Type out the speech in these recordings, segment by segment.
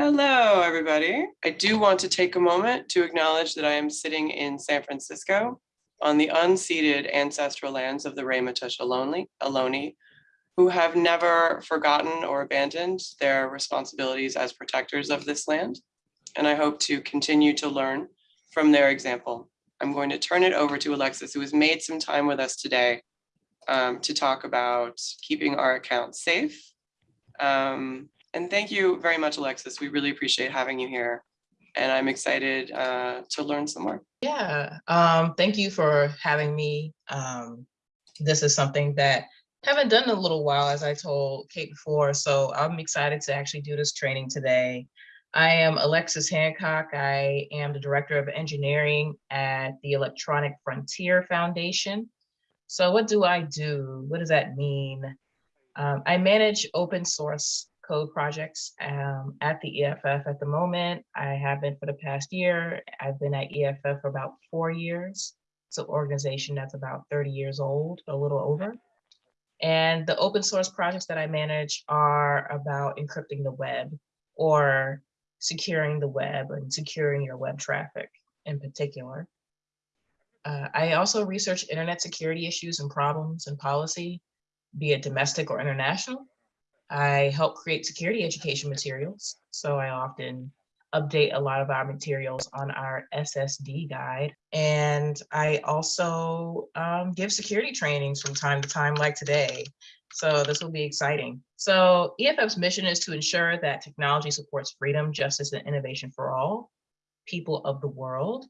Hello, everybody. I do want to take a moment to acknowledge that I am sitting in San Francisco on the unceded ancestral lands of the Ohlone, Ohlone, who have never forgotten or abandoned their responsibilities as protectors of this land. And I hope to continue to learn from their example. I'm going to turn it over to Alexis, who has made some time with us today um, to talk about keeping our accounts safe. Um, and thank you very much, Alexis. We really appreciate having you here. And I'm excited uh, to learn some more. Yeah, um, thank you for having me. Um, this is something that I haven't done in a little while, as I told Kate before. So I'm excited to actually do this training today. I am Alexis Hancock. I am the Director of Engineering at the Electronic Frontier Foundation. So what do I do? What does that mean? Um, I manage open source code projects um, at the EFF at the moment. I have been for the past year. I've been at EFF for about four years. It's an organization that's about 30 years old, a little over. And the open source projects that I manage are about encrypting the web or securing the web and securing your web traffic in particular. Uh, I also research internet security issues and problems and policy, be it domestic or international. I help create security education materials. So I often update a lot of our materials on our SSD guide. And I also um, give security trainings from time to time like today. So this will be exciting. So EFF's mission is to ensure that technology supports freedom, justice, and innovation for all people of the world.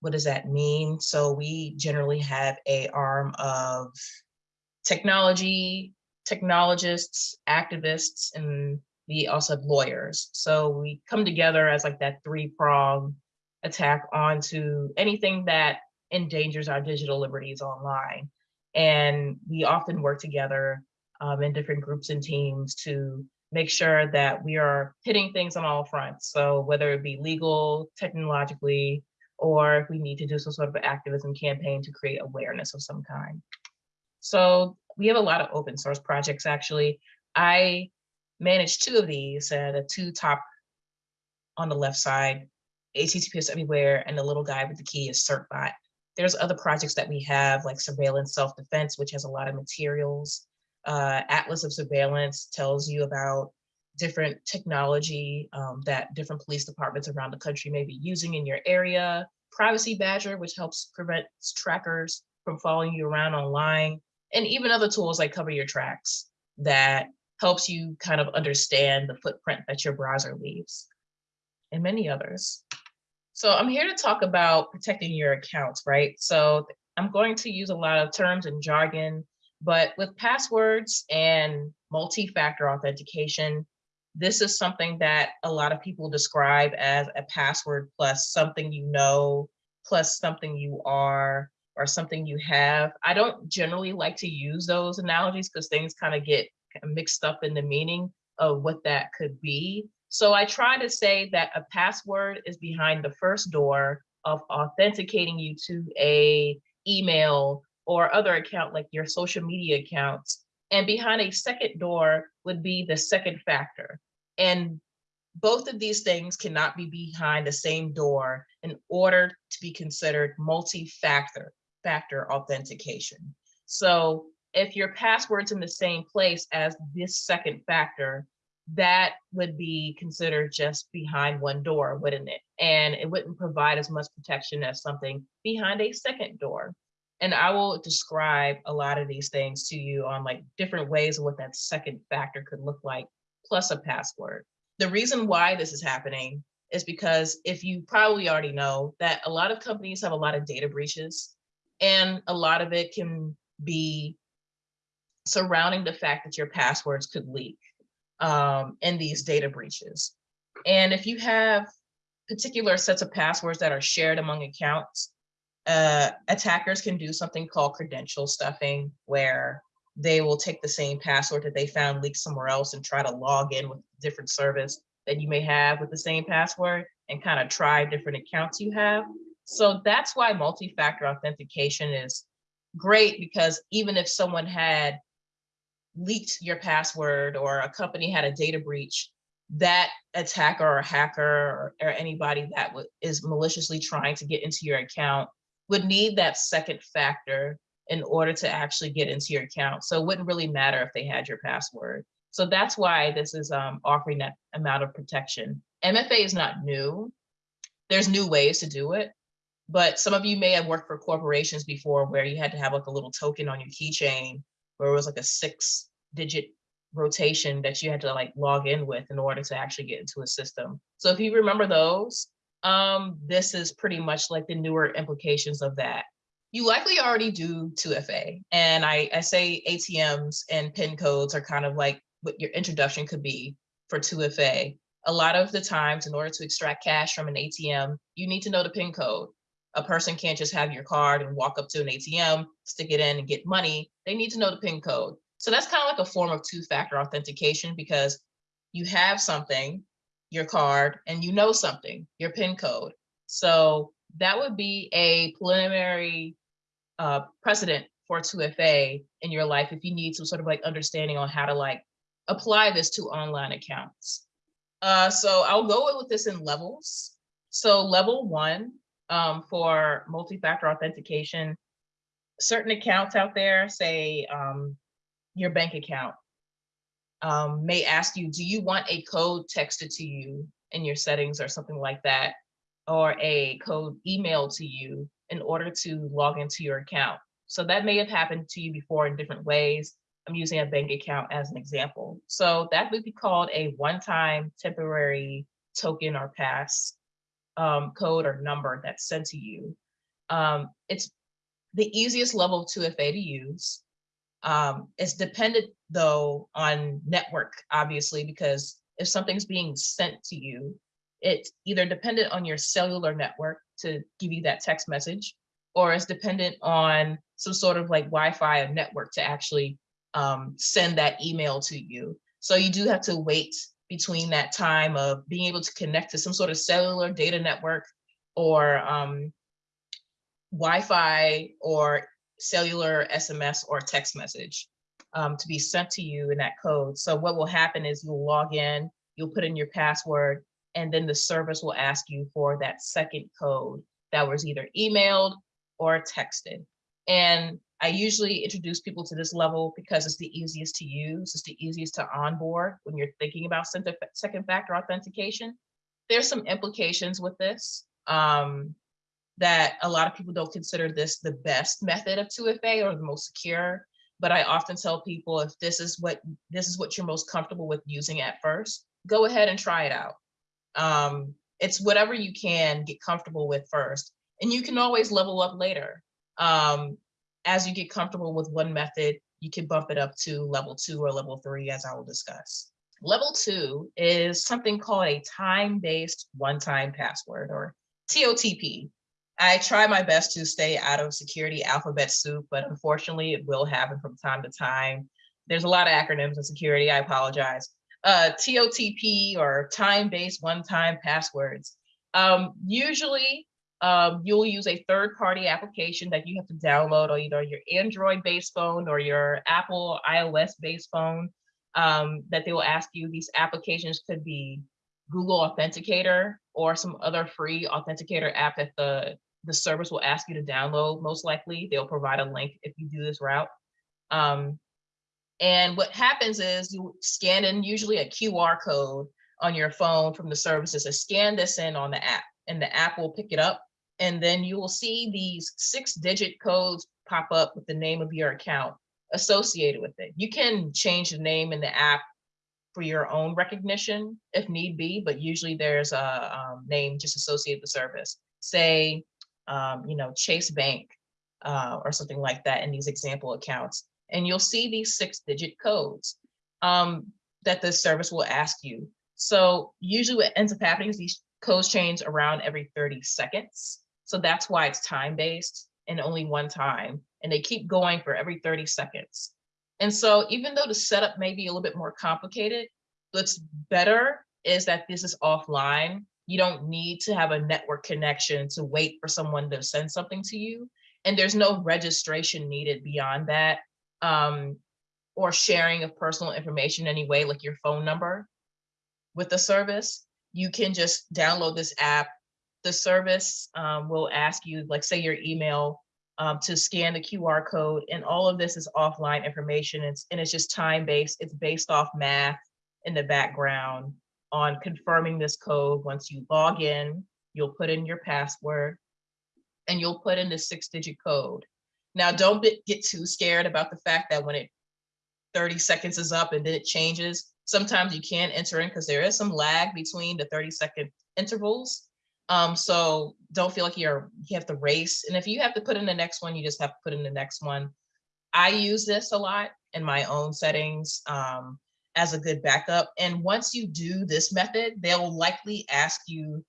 What does that mean? So we generally have a arm of technology, technologists, activists, and we also have lawyers. So we come together as like that three prong attack onto anything that endangers our digital liberties online. And we often work together um, in different groups and teams to make sure that we are hitting things on all fronts. So whether it be legal, technologically, or if we need to do some sort of activism campaign to create awareness of some kind. So we have a lot of open source projects actually. I manage two of these, uh, the two top on the left side, HTTPS Everywhere, and the little guy with the key is CertBot. There's other projects that we have like Surveillance Self-Defense, which has a lot of materials. Uh, Atlas of Surveillance tells you about different technology um, that different police departments around the country may be using in your area. Privacy Badger, which helps prevent trackers from following you around online and even other tools like Cover Your Tracks that helps you kind of understand the footprint that your browser leaves and many others. So I'm here to talk about protecting your accounts, right? So I'm going to use a lot of terms and jargon, but with passwords and multi-factor authentication, this is something that a lot of people describe as a password plus something you know, plus something you are, or something you have. I don't generally like to use those analogies because things kind of get mixed up in the meaning of what that could be. So I try to say that a password is behind the first door of authenticating you to a email or other account like your social media accounts. And behind a second door would be the second factor. And both of these things cannot be behind the same door in order to be considered multi-factor factor authentication. So if your password's in the same place as this second factor, that would be considered just behind one door, wouldn't it? And it wouldn't provide as much protection as something behind a second door. And I will describe a lot of these things to you on like different ways of what that second factor could look like, plus a password. The reason why this is happening is because if you probably already know that a lot of companies have a lot of data breaches and a lot of it can be surrounding the fact that your passwords could leak um, in these data breaches. And if you have particular sets of passwords that are shared among accounts, uh, attackers can do something called credential stuffing, where they will take the same password that they found leaked somewhere else and try to log in with different service that you may have with the same password and kind of try different accounts you have. So that's why multi-factor authentication is great because even if someone had leaked your password or a company had a data breach, that attacker or hacker or, or anybody that is maliciously trying to get into your account would need that second factor in order to actually get into your account. So it wouldn't really matter if they had your password. So that's why this is um, offering that amount of protection. MFA is not new. There's new ways to do it, but some of you may have worked for corporations before where you had to have like a little token on your keychain where it was like a six digit rotation that you had to like log in with in order to actually get into a system. So if you remember those, um, this is pretty much like the newer implications of that. You likely already do 2FA. And I, I say ATMs and PIN codes are kind of like what your introduction could be for 2FA. A lot of the times, in order to extract cash from an ATM, you need to know the PIN code. A person can't just have your card and walk up to an ATM, stick it in and get money. They need to know the PIN code. So that's kind of like a form of two-factor authentication because you have something, your card, and you know something, your PIN code. So that would be a preliminary uh, precedent for 2FA in your life if you need some sort of like understanding on how to like apply this to online accounts. Uh, so I'll go with this in levels. So level one um, for multi-factor authentication, certain accounts out there, say um, your bank account, um, may ask you, do you want a code texted to you in your settings or something like that, or a code emailed to you in order to log into your account. So that may have happened to you before in different ways. I'm using a bank account as an example. So that would be called a one-time temporary token or pass um, code or number that's sent to you. Um, it's the easiest level of 2FA to use. Um, it's dependent though on network, obviously, because if something's being sent to you, it's either dependent on your cellular network to give you that text message, or it's dependent on some sort of like Wi-Fi or network to actually um, send that email to you. So you do have to wait between that time of being able to connect to some sort of cellular data network or um, Wi-Fi or cellular SMS or text message um, to be sent to you in that code. So what will happen is you'll log in, you'll put in your password, and then the service will ask you for that second code that was either emailed or texted. And I usually introduce people to this level because it's the easiest to use. It's the easiest to onboard when you're thinking about second factor authentication. There's some implications with this um, that a lot of people don't consider this the best method of 2FA or the most secure. But I often tell people if this is what this is what you're most comfortable with using at first, go ahead and try it out. Um, it's whatever you can get comfortable with first. And you can always level up later. Um, as you get comfortable with one method, you can bump it up to level two or level three, as I will discuss. Level two is something called a time-based one-time password or TOTP. I try my best to stay out of security alphabet soup, but unfortunately it will happen from time to time. There's a lot of acronyms in security, I apologize. Uh, TOTP or time-based one-time passwords. Um, usually um, you'll use a third-party application that you have to download on either your Android-based phone or your Apple iOS-based phone um, that they will ask you. These applications could be Google Authenticator or some other free authenticator app that the, the service will ask you to download, most likely. They'll provide a link if you do this route. Um, and what happens is you scan in usually a QR code on your phone from the services to scan this in on the app and the app will pick it up and then you will see these six digit codes pop up with the name of your account associated with it. You can change the name in the app for your own recognition if need be, but usually there's a um, name just associated with the service. Say, um, you know, Chase Bank uh, or something like that in these example accounts. And you'll see these six digit codes um, that the service will ask you. So usually what ends up happening is these codes change around every 30 seconds. So that's why it's time-based and only one time. And they keep going for every 30 seconds. And so even though the setup may be a little bit more complicated, what's better is that this is offline. You don't need to have a network connection to wait for someone to send something to you. And there's no registration needed beyond that um, or sharing of personal information anyway, like your phone number. with the service, you can just download this app. The service um, will ask you, like say your email, um, to scan the QR code and all of this is offline information. It's, and it's just time-based. It's based off math in the background on confirming this code. Once you log in, you'll put in your password and you'll put in the six digit code. Now, don't get too scared about the fact that when it 30 seconds is up and then it changes, sometimes you can't enter in because there is some lag between the 30 second intervals. Um, so don't feel like you're you have to race. And if you have to put in the next one, you just have to put in the next one. I use this a lot in my own settings um, as a good backup. And once you do this method, they'll likely ask you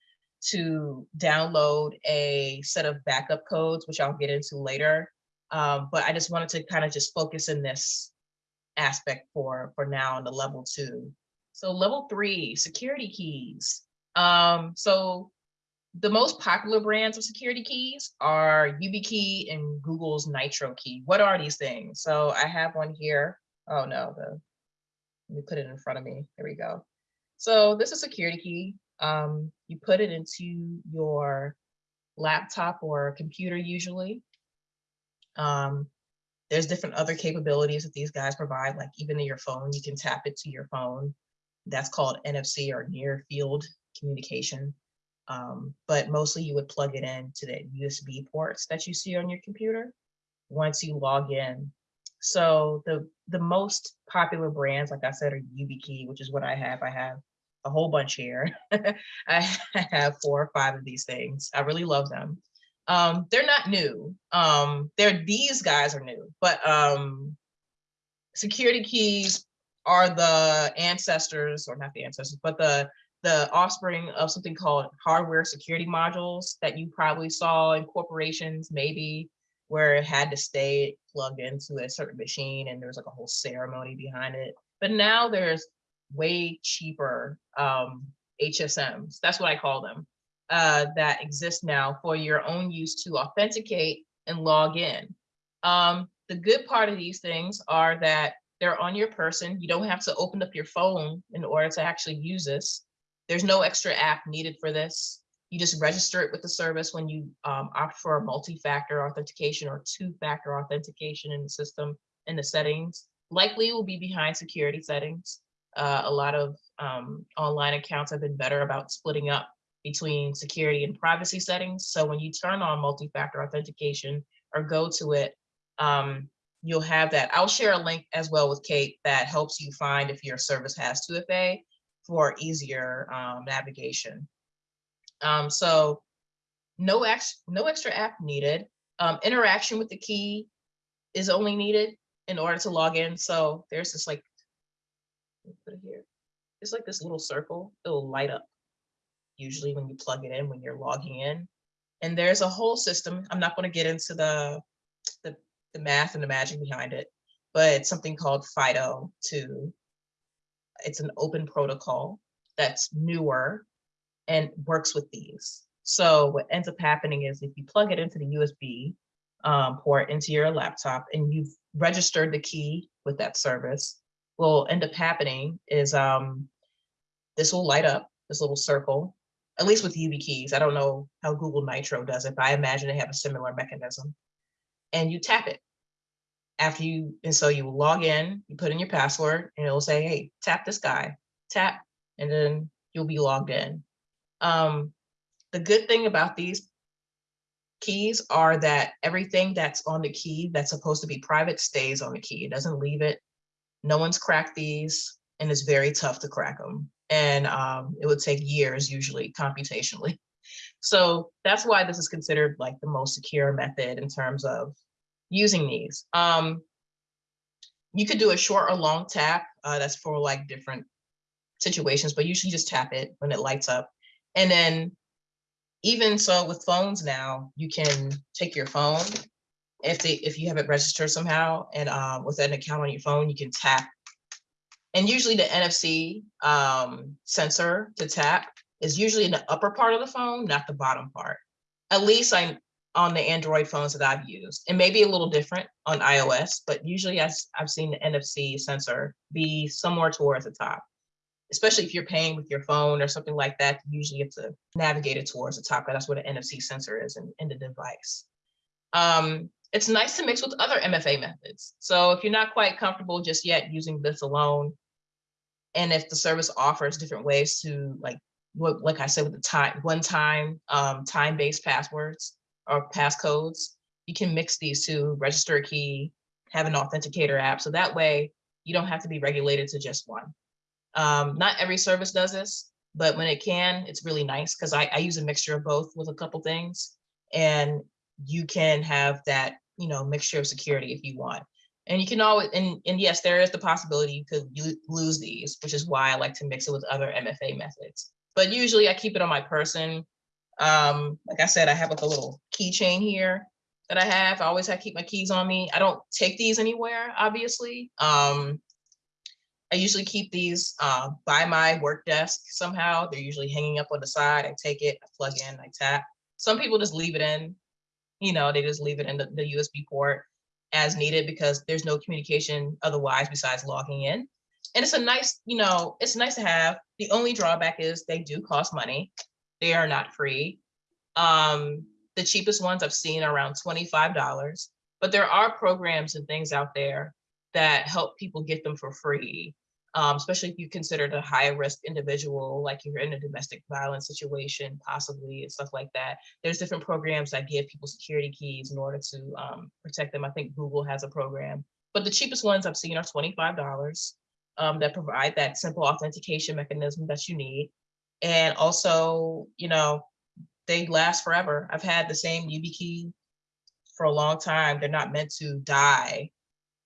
to download a set of backup codes, which I'll get into later. Um, but I just wanted to kind of just focus in this aspect for, for now on the level two. So level three, security keys. Um, so the most popular brands of security keys are YubiKey and Google's Nitro Key. What are these things? So I have one here. Oh no, the, let me put it in front of me. There we go. So this is a security key. Um, you put it into your laptop or computer usually. Um, there's different other capabilities that these guys provide, like even in your phone, you can tap it to your phone. That's called NFC or near field communication. Um, but mostly you would plug it in to the USB ports that you see on your computer once you log in. So the, the most popular brands, like I said, are YubiKey, which is what I have. I have a whole bunch here. I have four or five of these things. I really love them. Um, they're not new. Um, they're these guys are new, but um, security keys are the ancestors, or not the ancestors, but the the offspring of something called hardware security modules that you probably saw in corporations, maybe where it had to stay plugged into a certain machine and there's like a whole ceremony behind it. But now there's way cheaper um, HSMs, that's what I call them, uh, that exist now for your own use to authenticate and log in. Um, the good part of these things are that they're on your person. You don't have to open up your phone in order to actually use this. There's no extra app needed for this. You just register it with the service when you um, opt for a multi-factor authentication or two-factor authentication in the system in the settings. Likely will be behind security settings. Uh, a lot of um, online accounts have been better about splitting up between security and privacy settings. So when you turn on multi-factor authentication or go to it, um, you'll have that. I'll share a link as well with Kate that helps you find if your service has 2FA for easier um, navigation. Um, so no, ex no extra app needed. Um, interaction with the key is only needed in order to log in. So there's this like, put it here. It's like this little circle, it'll light up usually when you plug it in, when you're logging in. And there's a whole system. I'm not going to get into the, the, the math and the magic behind it, but it's something called FIDO to it's an open protocol that's newer and works with these. So what ends up happening is if you plug it into the USB um, port into your laptop and you've registered the key with that service, what will end up happening is um, this will light up, this little circle, at least with YubiKeys. I don't know how Google Nitro does it, but I imagine they have a similar mechanism. And you tap it after you, and so you log in, you put in your password and it'll say, hey, tap this guy, tap, and then you'll be logged in. Um, the good thing about these keys are that everything that's on the key that's supposed to be private stays on the key. It doesn't leave it. No one's cracked these and it's very tough to crack them. And um, it would take years usually computationally. So that's why this is considered like the most secure method in terms of using these. Um, you could do a short or long tap. Uh, that's for like different situations, but usually just tap it when it lights up. And then even so with phones now, you can take your phone if they if you have it registered somehow and um, with an account on your phone, you can tap. And usually the NFC um, sensor to tap is usually in the upper part of the phone, not the bottom part. At least I on the Android phones that I've used. It may be a little different on iOS, but usually I, I've seen the NFC sensor be somewhere towards the top. especially if you're paying with your phone or something like that, usually you have to navigate it towards the top. That's where the NFC sensor is in, in the device. Um, it's nice to mix with other MFA methods. So if you're not quite comfortable just yet using this alone, and if the service offers different ways to like, what, like I said, with the time, one time, um, time-based passwords or passcodes, you can mix these two, register a key, have an authenticator app. So that way you don't have to be regulated to just one. Um, not every service does this, but when it can, it's really nice because I, I use a mixture of both with a couple things. And you can have that, you know, mixture of security if you want. And you can always, and, and yes, there is the possibility you could lose these, which is why I like to mix it with other MFA methods. But usually I keep it on my person. Um, like I said, I have like a little keychain here that I have. I always have keep my keys on me. I don't take these anywhere, obviously. Um, I usually keep these uh, by my work desk somehow. They're usually hanging up on the side. I take it, I plug in, I tap. Some people just leave it in, you know, they just leave it in the, the USB port as needed because there's no communication otherwise besides logging in. And it's a nice, you know, it's nice to have. The only drawback is they do cost money. They are not free. Um, the cheapest ones I've seen are around $25, but there are programs and things out there that help people get them for free. Um, especially if you consider a high risk individual, like you're in a domestic violence situation, possibly and stuff like that. There's different programs that give people security keys in order to um, protect them. I think Google has a program, but the cheapest ones I've seen are $25 um, that provide that simple authentication mechanism that you need. And also, you know, they last forever. I've had the same YubiKey for a long time. They're not meant to die,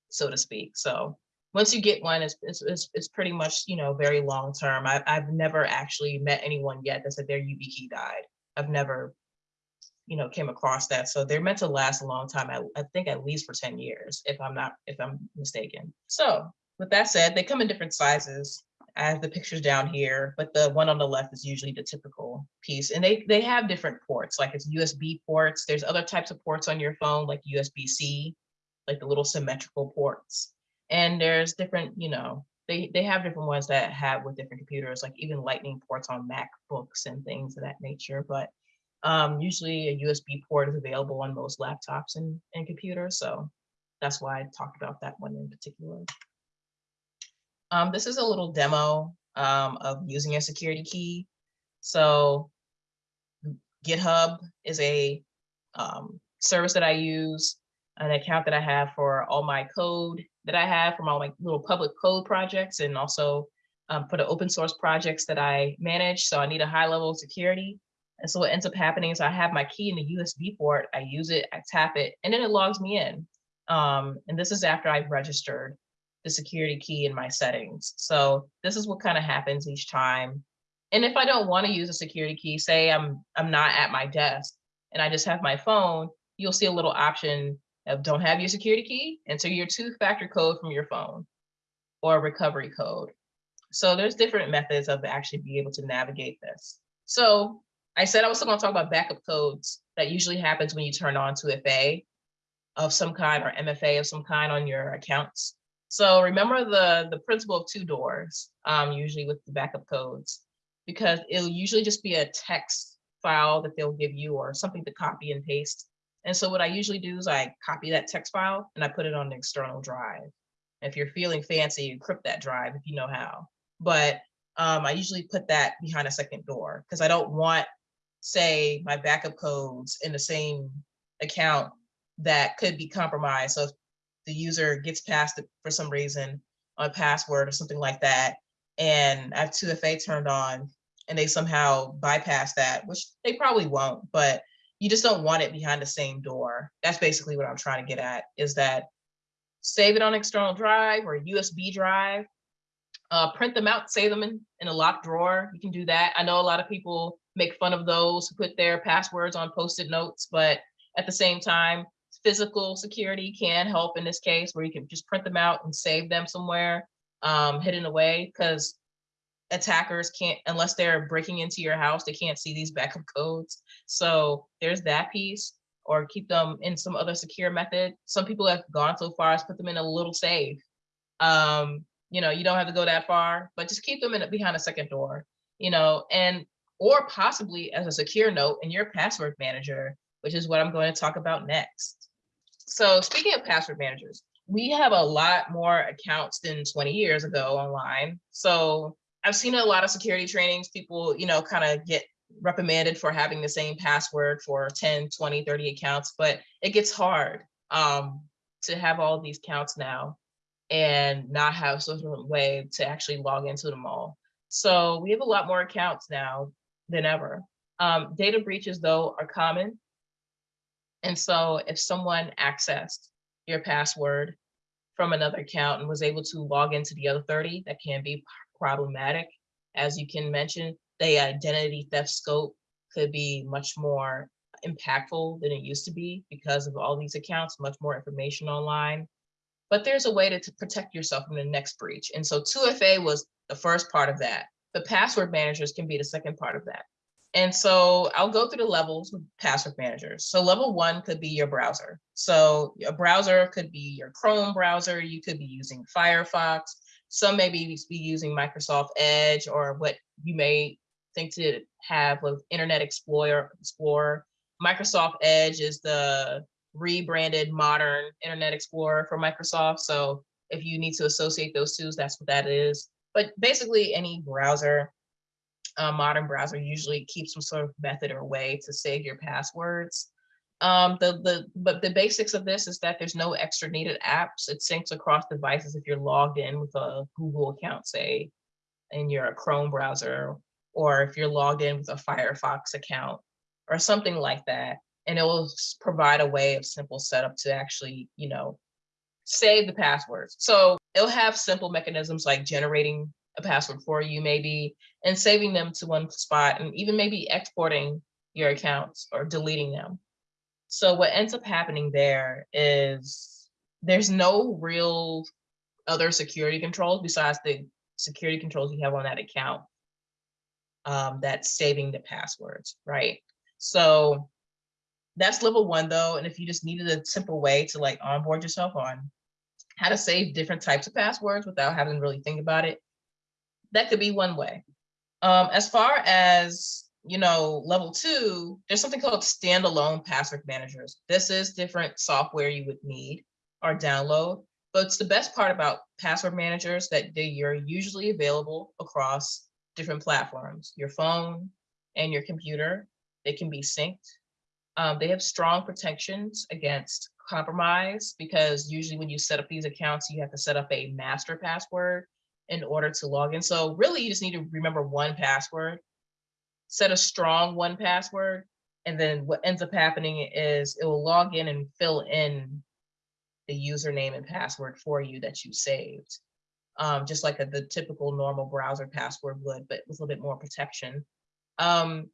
so to speak. So once you get one, it's, it's, it's, pretty much, you know, very long term. I've, I've never actually met anyone yet that said their YubiKey died. I've never, you know, came across that. So they're meant to last a long time. I, I think at least for 10 years, if I'm not, if I'm mistaken. So with that said, they come in different sizes. I have the pictures down here, but the one on the left is usually the typical piece. And they, they have different ports, like it's USB ports. There's other types of ports on your phone, like USB-C, like the little symmetrical ports. And there's different, you know, they, they have different ones that have with different computers, like even lightning ports on MacBooks and things of that nature. But um, usually a USB port is available on most laptops and, and computers. So that's why I talked about that one in particular. Um, this is a little demo um, of using a security key. So GitHub is a um, service that I use, an account that I have for all my code that I have from all my little public code projects and also um, for the open source projects that I manage. So I need a high level of security. And so what ends up happening is I have my key in the USB port, I use it, I tap it, and then it logs me in. Um, and this is after I've registered the security key in my settings. So this is what kind of happens each time. And if I don't want to use a security key, say I'm I'm not at my desk and I just have my phone, you'll see a little option of don't have your security key, enter your two-factor code from your phone or recovery code. So there's different methods of actually be able to navigate this. So I said I was going to talk about backup codes that usually happens when you turn on 2FA of some kind or MFA of some kind on your accounts. So remember the, the principle of two doors, um, usually with the backup codes, because it'll usually just be a text file that they'll give you or something to copy and paste. And so what I usually do is I copy that text file and I put it on an external drive. If you're feeling fancy, encrypt that drive if you know how. But um, I usually put that behind a second door because I don't want, say, my backup codes in the same account that could be compromised. So if the user gets past it for some reason on a password or something like that, and I have 2FA turned on and they somehow bypass that, which they probably won't, but you just don't want it behind the same door. That's basically what I'm trying to get at is that save it on external drive or a USB drive, uh, print them out, save them in, in a locked drawer. You can do that. I know a lot of people make fun of those who put their passwords on post-it notes, but at the same time, physical security can help in this case where you can just print them out and save them somewhere um, hidden away because attackers can't, unless they're breaking into your house, they can't see these backup codes. So there's that piece or keep them in some other secure method. Some people have gone so far as put them in a little safe. Um, You know, you don't have to go that far, but just keep them in behind a second door, you know, and or possibly as a secure note in your password manager, which is what I'm going to talk about next. So speaking of password managers, we have a lot more accounts than 20 years ago online. So I've seen a lot of security trainings, people, you know, kind of get reprimanded for having the same password for 10, 20, 30 accounts, but it gets hard um, to have all these accounts now and not have some way to actually log into them all. So we have a lot more accounts now than ever. Um, data breaches though are common. And so if someone accessed your password from another account and was able to log into the other 30, that can be problematic. As you can mention, the identity theft scope could be much more impactful than it used to be because of all these accounts, much more information online. But there's a way to, to protect yourself from the next breach. And so 2FA was the first part of that. The password managers can be the second part of that. And so I'll go through the levels with password managers. So level one could be your browser. So a browser could be your Chrome browser. You could be using Firefox. Some may be, be using Microsoft Edge or what you may think to have with Internet Explorer. Explorer. Microsoft Edge is the rebranded modern Internet Explorer for Microsoft. So if you need to associate those two, that's what that is. But basically any browser a modern browser usually keeps some sort of method or way to save your passwords. Um, the, the, but the basics of this is that there's no extra needed apps. It syncs across devices if you're logged in with a Google account, say, in your Chrome browser, or if you're logged in with a Firefox account or something like that. And it will provide a way of simple setup to actually, you know, save the passwords. So it'll have simple mechanisms like generating a password for you maybe and saving them to one spot and even maybe exporting your accounts or deleting them. So what ends up happening there is there's no real other security controls besides the security controls you have on that account um, that's saving the passwords, right? So that's level one though. And if you just needed a simple way to like onboard yourself on how to save different types of passwords without having to really think about it, that could be one way. Um, as far as, you know, level two, there's something called standalone password managers. This is different software you would need or download, but it's the best part about password managers that they are usually available across different platforms, your phone and your computer. They can be synced. Um, they have strong protections against compromise because usually when you set up these accounts, you have to set up a master password in order to log in. So really you just need to remember one password, set a strong one password, and then what ends up happening is it will log in and fill in the username and password for you that you saved. Um, just like a, the typical normal browser password would, but with a little bit more protection. Um,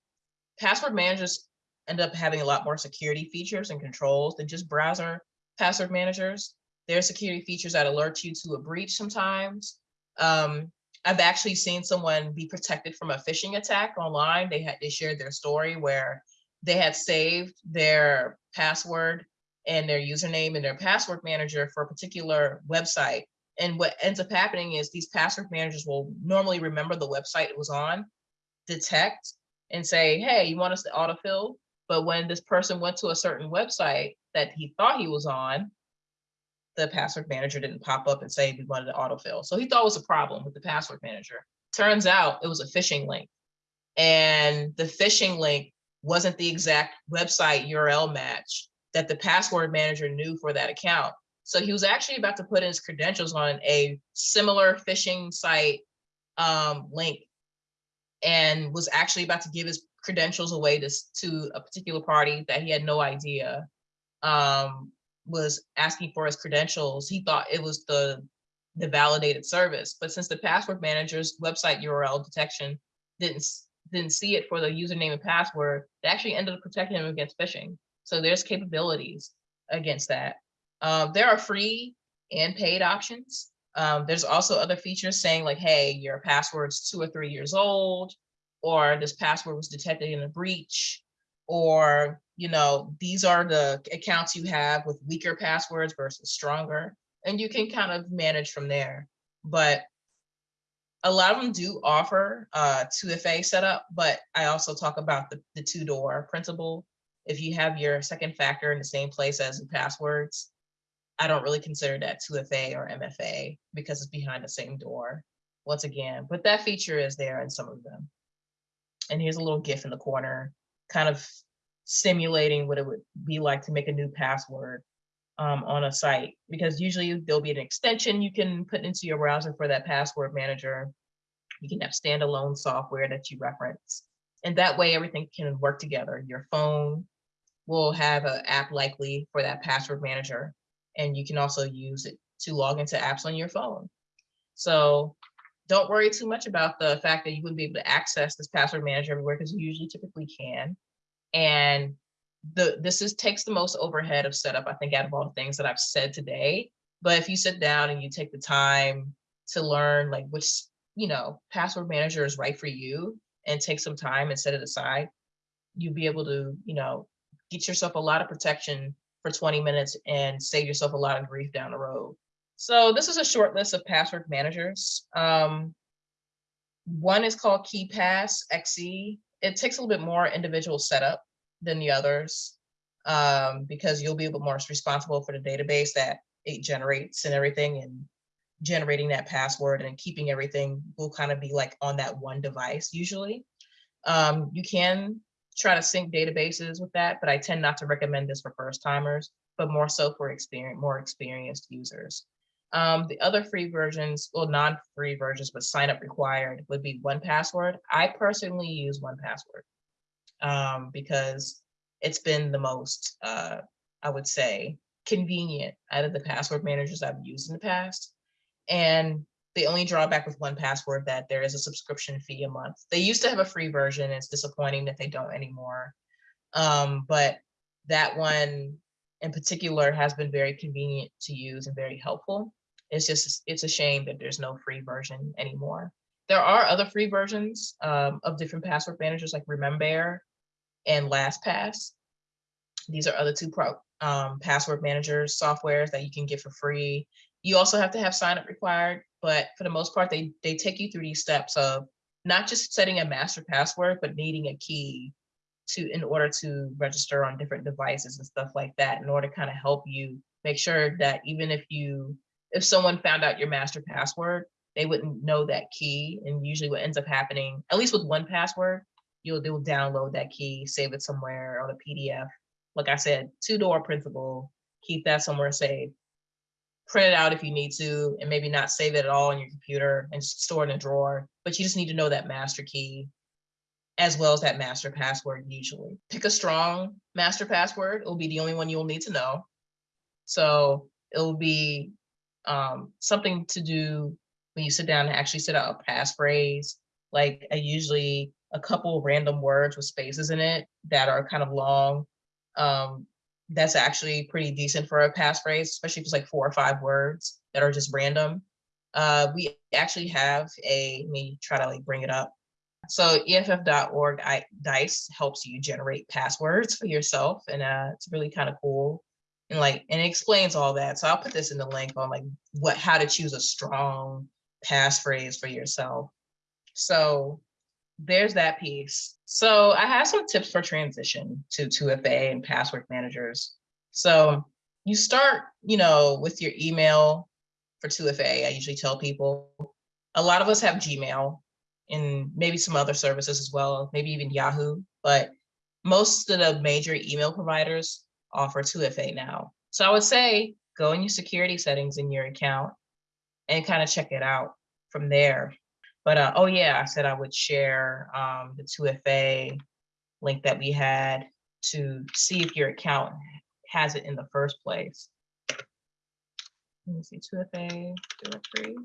password managers end up having a lot more security features and controls than just browser password managers. There are security features that alert you to a breach sometimes. Um, I've actually seen someone be protected from a phishing attack online. They had they shared their story where they had saved their password and their username and their password manager for a particular website. And what ends up happening is these password managers will normally remember the website it was on, detect and say, hey, you want us to autofill? But when this person went to a certain website that he thought he was on, the password manager didn't pop up and say we wanted to autofill. So he thought it was a problem with the password manager. Turns out it was a phishing link. And the phishing link wasn't the exact website URL match that the password manager knew for that account. So he was actually about to put in his credentials on a similar phishing site um, link and was actually about to give his credentials away to, to a particular party that he had no idea um, was asking for his credentials, he thought it was the the validated service. But since the password manager's website URL detection didn't didn't see it for the username and password, they actually ended up protecting him against phishing. So there's capabilities against that. Um, there are free and paid options. Um, there's also other features saying like, hey, your password's two or three years old, or this password was detected in a breach, or you know, these are the accounts you have with weaker passwords versus stronger, and you can kind of manage from there. But a lot of them do offer uh 2FA setup, but I also talk about the, the two door principle. If you have your second factor in the same place as the passwords, I don't really consider that 2FA or MFA because it's behind the same door. Once again, but that feature is there in some of them. And here's a little GIF in the corner, kind of simulating what it would be like to make a new password um, on a site because usually there'll be an extension you can put into your browser for that password manager. You can have standalone software that you reference. And that way everything can work together. Your phone will have an app likely for that password manager. And you can also use it to log into apps on your phone. So don't worry too much about the fact that you wouldn't be able to access this password manager everywhere because you usually typically can. And the this is takes the most overhead of setup, I think, out of all the things that I've said today. But if you sit down and you take the time to learn like which, you know, password manager is right for you and take some time and set it aside, you'll be able to, you know, get yourself a lot of protection for 20 minutes and save yourself a lot of grief down the road. So this is a short list of password managers. Um, one is called KeePass XE. It takes a little bit more individual setup than the others um, because you'll be a bit more responsible for the database that it generates and everything and generating that password and keeping everything will kind of be like on that one device usually. Um, you can try to sync databases with that, but I tend not to recommend this for first timers, but more so for experience, more experienced users. Um, the other free versions, well, non-free versions, but sign up required would be 1Password. I personally use 1Password um, because it's been the most, uh, I would say, convenient out of the password managers I've used in the past. And the only drawback with 1Password that there is a subscription fee a month. They used to have a free version. It's disappointing that they don't anymore. Um, but that one in particular has been very convenient to use and very helpful. It's just, it's a shame that there's no free version anymore. There are other free versions um, of different password managers like Remember and LastPass. These are other two pro, um, password managers softwares that you can get for free. You also have to have sign up required, but for the most part, they, they take you through these steps of not just setting a master password, but needing a key to in order to register on different devices and stuff like that in order to kind of help you make sure that even if you if someone found out your master password they wouldn't know that key and usually what ends up happening at least with 1Password you'll do download that key, save it somewhere on a PDF. Like I said, two door principle, keep that somewhere saved. Print it out if you need to, and maybe not save it at all on your computer and store it in a drawer, but you just need to know that master key as well as that master password usually. Pick a strong master password. It'll be the only one you'll need to know. So it'll be um, something to do when you sit down and actually set out a passphrase. Like I usually a couple random words with spaces in it that are kind of long. Um, that's actually pretty decent for a passphrase, especially if it's like four or five words that are just random. Uh, we actually have a, let me try to like bring it up. So EFF.org DICE helps you generate passwords for yourself and uh, it's really kind of cool. And like, and it explains all that. So I'll put this in the link on like what, how to choose a strong passphrase for yourself. So there's that piece. So I have some tips for transition to 2FA and password managers. So you start, you know, with your email for 2FA. I usually tell people, a lot of us have Gmail and maybe some other services as well, maybe even Yahoo, but most of the major email providers offer 2FA now. So I would say go in your security settings in your account and kind of check it out from there. But uh, oh yeah, I said I would share um, the 2FA link that we had to see if your account has it in the first place. Let me see, 2FA directory.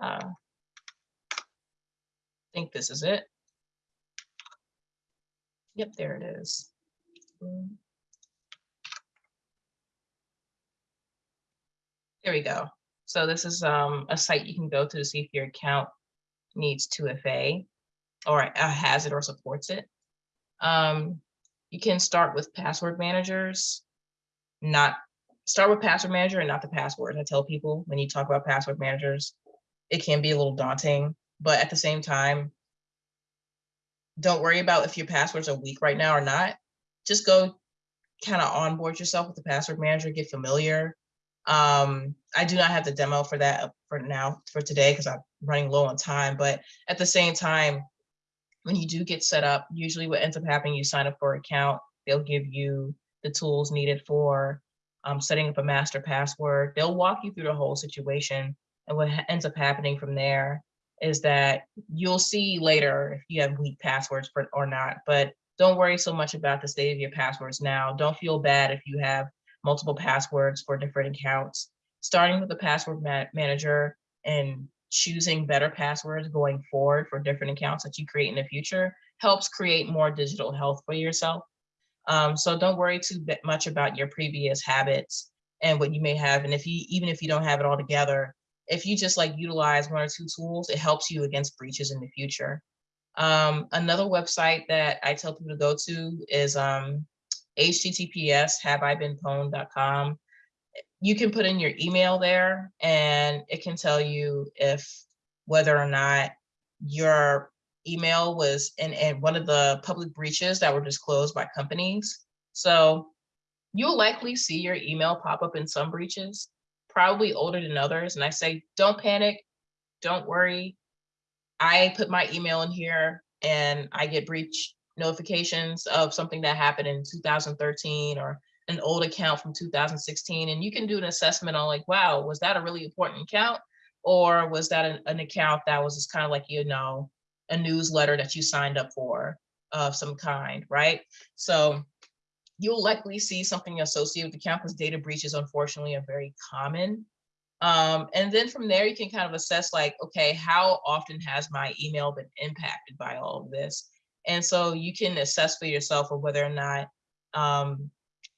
Uh, I think this is it. Yep, there it is. There we go. So this is um, a site you can go to to see if your account needs 2FA or has it or supports it. Um, you can start with password managers, not start with password manager and not the password. I tell people when you talk about password managers, it can be a little daunting but at the same time, don't worry about if your passwords are weak right now or not. Just go kind of onboard yourself with the password manager, get familiar. Um, I do not have the demo for that for now, for today, because I'm running low on time, but at the same time, when you do get set up, usually what ends up happening, you sign up for an account, they'll give you the tools needed for um, setting up a master password. They'll walk you through the whole situation. And what ends up happening from there is that you'll see later if you have weak passwords for, or not, but don't worry so much about the state of your passwords now. Don't feel bad if you have multiple passwords for different accounts. Starting with the password ma- manager and choosing better passwords going forward for different accounts that you create in the future helps create more digital health for yourself. Um, so don't worry too much about your previous habits and what you may have. And if you, even if you don't have it all together, if you just like utilize one or two tools, it helps you against breaches in the future. Um, another website that I tell people to go to is um, https haveibeenpwned.com. You can put in your email there and it can tell you if whether or not your email was in, in one of the public breaches that were disclosed by companies. So you'll likely see your email pop up in some breaches, probably older than others. And I say, don't panic, don't worry. I put my email in here and I get breach notifications of something that happened in 2013 or an old account from 2016. And you can do an assessment on like, wow, was that a really important account? Or was that an, an account that was just kind of like, you know, a newsletter that you signed up for of some kind, right? So you'll likely see something associated with the account because data breaches unfortunately are very common. Um, and then from there, you can kind of assess like, okay, how often has my email been impacted by all of this? And so you can assess for yourself or whether or not, um,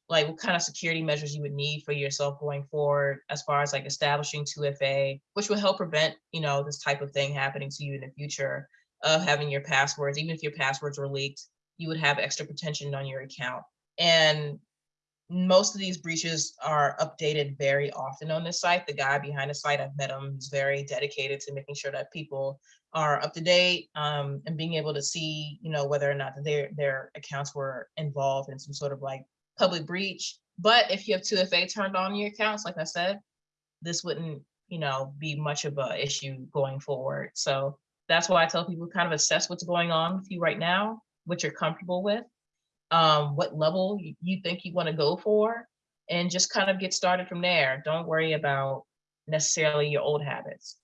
like what kind of security measures you would need for yourself going forward, as far as like establishing 2FA, which will help prevent, you know, this type of thing happening to you in the future of having your passwords, even if your passwords were leaked, you would have extra protection on your account. And most of these breaches are updated very often on this site. The guy behind the site, I've met him, he's very dedicated to making sure that people are up to date um, and being able to see, you know, whether or not their their accounts were involved in some sort of like public breach. But if you have 2FA turned on your accounts, like I said, this wouldn't, you know, be much of a issue going forward. So that's why I tell people kind of assess what's going on with you right now, what you're comfortable with, um, what level you, think you want to go for, and just kind of get started from there. Don't worry about necessarily your old habits.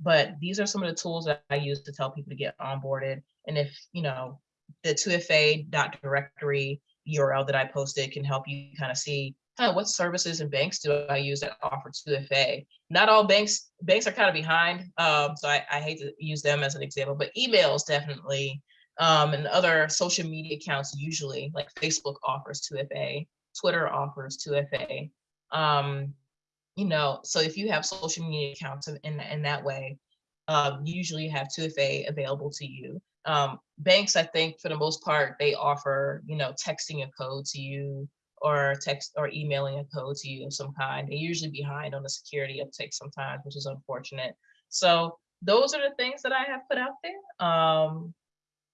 But these are some of the tools that I use to tell people to get onboarded. And if, you know, the 2FA.directory URL that I posted can help you kind of see what services and banks do I use that offer 2FA. Not all banks, banks are kind of behind. Um, so I, I hate to use them as an example, but emails definitely um, and other social media accounts usually, like Facebook offers 2FA, Twitter offers 2FA. Um, you know, so if you have social media accounts in, in that way, um, usually you have 2FA available to you. Um, banks, I think for the most part, they offer, you know, texting a code to you or text or emailing a code to you of some kind. They're usually behind on the security uptake sometimes, which is unfortunate. So those are the things that I have put out there. Um,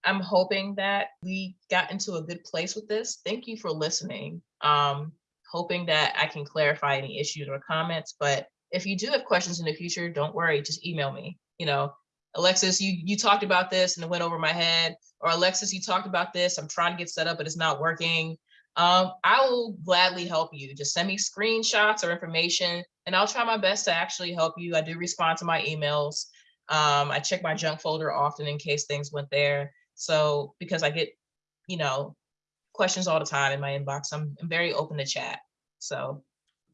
I'm hoping that we got into a good place with this. Thank you for listening. Um, hoping that I can clarify any issues or comments. But if you do have questions in the future, don't worry, just email me. You know, Alexis, you you talked about this and it went over my head. Or Alexis, you talked about this. I'm trying to get set up, but it's not working. Um, I will gladly help you. Just send me screenshots or information, and I'll try my best to actually help you. I do respond to my emails. Um, I check my junk folder often in case things went there. So because I get, you know, questions all the time in my inbox, I'm, I'm very open to chat. So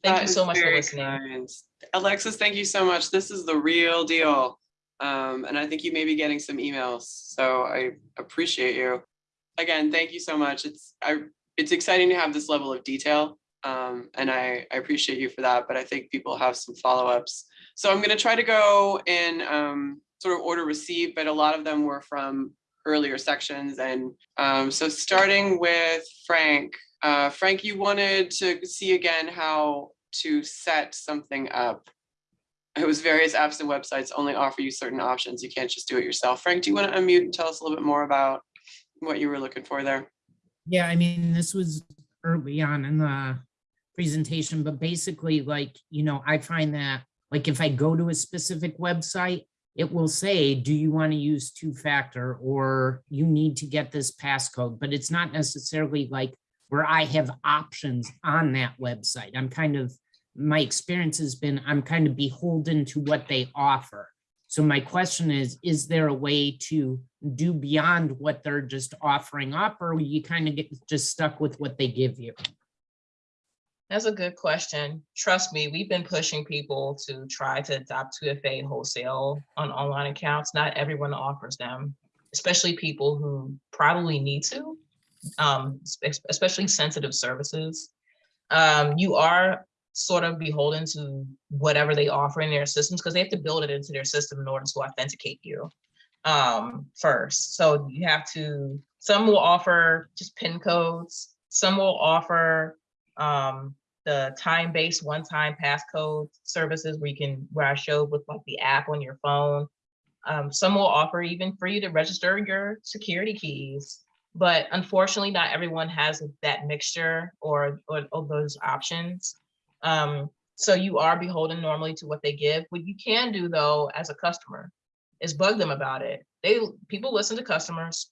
thank That you so much for listening. kind. Alexis, thank you so much. This is the real deal. Um, and I think you may be getting some emails, so I appreciate you. Again, thank you so much. It's I it's exciting to have this level of detail. Um, and I, I appreciate you for that, but I think people have some follow-ups. So I'm gonna try to go in um, sort of order received, but a lot of them were from earlier sections. And um, so starting with Frank, uh, Frank, you wanted to see again how to set something up. it was various apps and websites only offer you certain options. You can't just do it yourself. Frank, do you want to unmute and tell us a little bit more about what you were looking for there? Yeah, I mean, this was early on in the presentation, but basically like, you know, I find that like if I go to a specific website, it will say, do you want to use two-factor or you need to get this passcode, but it's not necessarily like where I have options on that website. I'm kind of, my experience has been, I'm kind of beholden to what they offer. So my question is, is there a way to do beyond what they're just offering up or you kind of get just stuck with what they give you? That's a good question. Trust me, we've been pushing people to try to adopt 2FA wholesale on online accounts. Not everyone offers them, especially people who probably need to, um, especially sensitive services. Um, you are sort of beholden to whatever they offer in their systems because they have to build it into their system in order to authenticate you um, first. So you have to, some will offer just pin codes, some will offer um, the time-based one-time passcode services where you can, where I showed with like the app on your phone. Um, some will offer even for you to register your security keys. But unfortunately, not everyone has that mixture or, or, or those options. Um, so you are beholden normally to what they give. What you can do though, as a customer, is bug them about it. They, people listen to customers.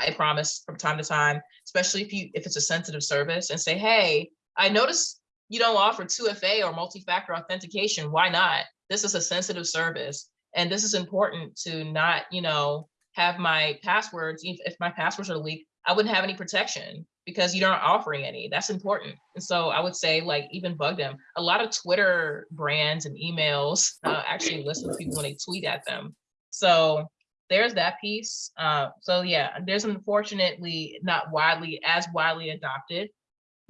I promise from time to time, especially if you, if it's a sensitive service and say, hey, I noticed you don't offer 2FA or multi-factor authentication. Why not? This is a sensitive service. And this is important to not, you know, have my passwords, if, if my passwords are leaked, I wouldn't have any protection because you aren't offering any. That's important. And so I would say like even bug them. A lot of Twitter brands and emails uh, actually listen to people when they tweet at them. So there's that piece. Uh, so yeah, there's unfortunately not widely as widely adopted.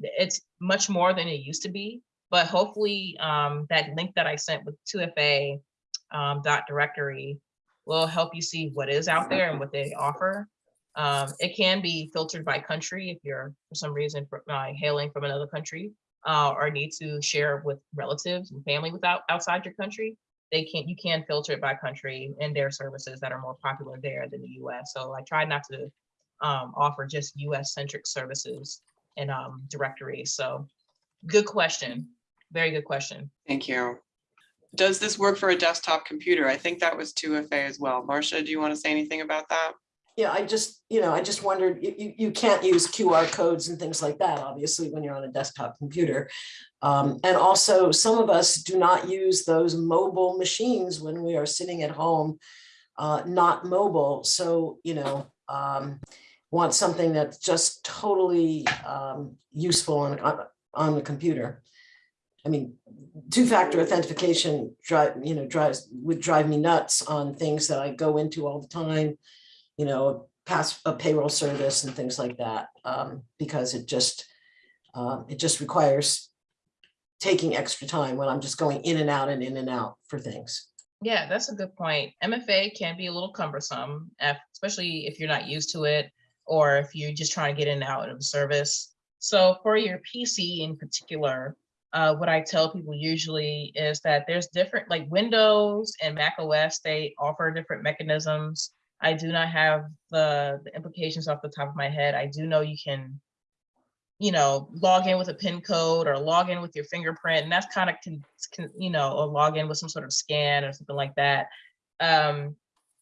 It's much more than it used to be, but hopefully um, that link that I sent with 2FA um, dot directory will help you see what is out there and what they offer. Um, it can be filtered by country if you're for some reason uh, hailing from another country uh, or need to share with relatives and family without outside your country. They can't, you can filter it by country and their services that are more popular there than the US. So I try not to um, offer just US centric services and um, directories. So good question. Very good question. Thank you. Does this work for a desktop computer? I think that was 2FA as well. Marcia, do you want to say anything about that? Yeah, I just, you know, I just wondered, you, you, you can't use QR codes and things like that, obviously, when you're on a desktop computer. Um, and also, some of us do not use those mobile machines when we are sitting at home, uh, not mobile. So, you know, um, want something that's just totally um, useful on, on, on the computer. I mean, two-factor authentication drive, you know, drives, would drive me nuts on things that I go into all the time you know, pass a payroll service and things like that, um, because it just, um, it just requires taking extra time when I'm just going in and out and in and out for things. Yeah, that's a good point. MFA can be a little cumbersome, especially if you're not used to it or if you're just trying to get in and out of service. So for your PC in particular, uh, what I tell people usually is that there's different, like Windows and Mac OS, they offer different mechanisms. I do not have the, the implications off the top of my head. I do know you can, you know, log in with a PIN code or log in with your fingerprint, and that's kind of can, can, you know, log in with some sort of scan or something like that. Um,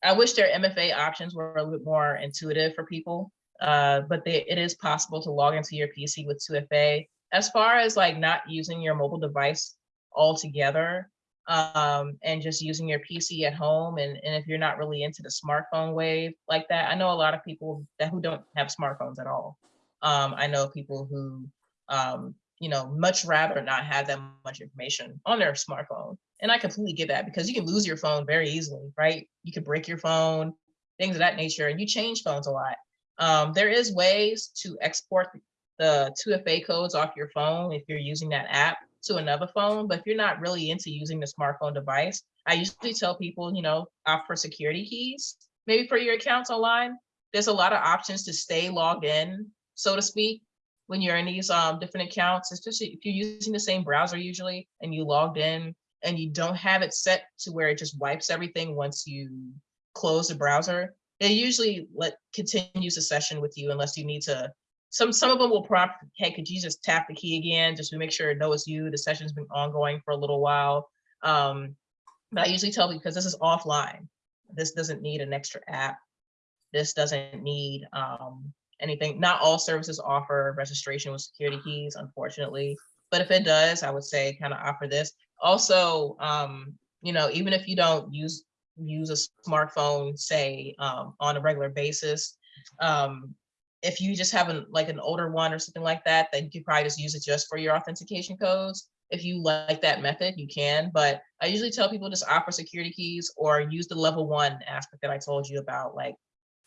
I wish their MFA options were a little bit more intuitive for people, uh, but they, it is possible to log into your PC with 2FA. As far as like not using your mobile device altogether, um, and just using your PC at home. And, and if you're not really into the smartphone wave like that, I know a lot of people that who don't have smartphones at all. Um, I know people who, um, you know, much rather not have that much information on their smartphone. And I completely get that because you can lose your phone very easily, right? You could break your phone, things of that nature, and you change phones a lot. Um, there is ways to export the 2FA codes off your phone if you're using that app to another phone. But if you're not really into using the smartphone device, I usually tell people, you know, opt for security keys, maybe for your accounts online. There's a lot of options to stay logged in, so to speak, when you're in these um, different accounts, especially if you're using the same browser usually and you logged in and you don't have it set to where it just wipes everything once you close the browser, they usually let continues the session with you unless you need to. Some some of them will prompt, hey, could you just tap the key again just to make sure it knows you? The session's been ongoing for a little while. Um, but I usually tell because this is offline. This doesn't need an extra app. This doesn't need um, anything. Not all services offer registration with security keys, unfortunately. But if it does, I would say kind of offer this. Also, um, you know, even if you don't use use a smartphone, say um, on a regular basis, um, if you just have an like an older one or something like that, then you could probably just use it just for your authentication codes. If you like that method, you can. But I usually tell people just offer security keys or use the level one aspect that I told you about, like